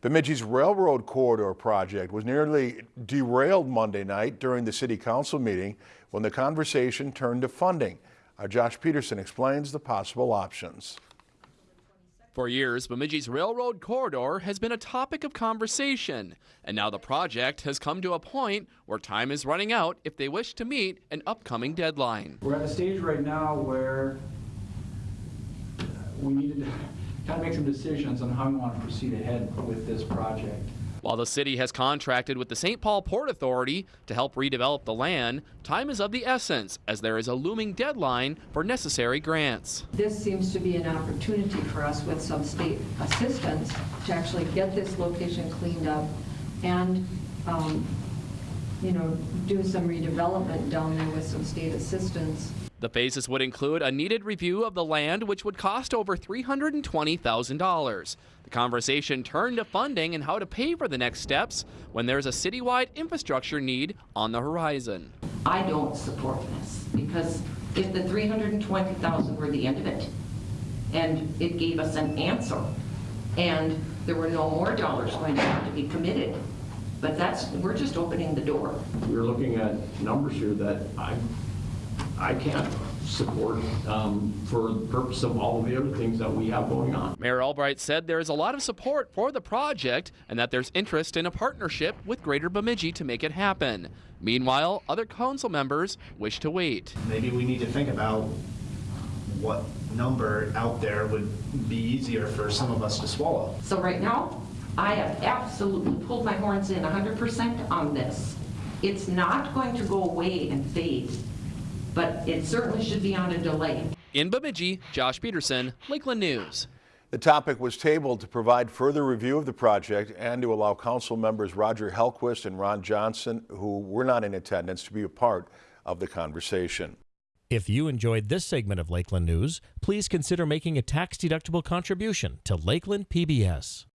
Bemidji's Railroad Corridor project was nearly derailed Monday night during the city council meeting when the conversation turned to funding. Our Josh Peterson explains the possible options. For years, Bemidji's railroad corridor has been a topic of conversation, and now the project has come to a point where time is running out if they wish to meet an upcoming deadline. We're at a stage right now where we need to kind of make some decisions on how we want to proceed ahead with this project. While the city has contracted with the St. Paul Port Authority to help redevelop the land, time is of the essence as there is a looming deadline for necessary grants. This seems to be an opportunity for us with some state assistance to actually get this location cleaned up and, um, you know, do some redevelopment down there with some state assistance. The phases would include a needed review of the land, which would cost over $320,000. The conversation turned to funding and how to pay for the next steps when there's a citywide infrastructure need on the horizon. I don't support this because if the 320,000 were the end of it and it gave us an answer and there were no more dollars going to have to be committed, but that's, we're just opening the door. We're looking at numbers here that I, I can't support um, for the purpose of all of the other things that we have going on. Mayor Albrecht said there is a lot of support for the project and that there's interest in a partnership with Greater Bemidji to make it happen. Meanwhile, other council members wish to wait. Maybe we need to think about what number out there would be easier for some of us to swallow. So right now, I have absolutely pulled my horns in 100% on this. It's not going to go away and fade, but it certainly should be on a delay. In Bemidji, Josh Peterson, Lakeland News. The topic was tabled to provide further review of the project and to allow council members Roger Hellquist and Ron Johnson, who were not in attendance, to be a part of the conversation. If you enjoyed this segment of Lakeland News, please consider making a tax-deductible contribution to Lakeland PBS.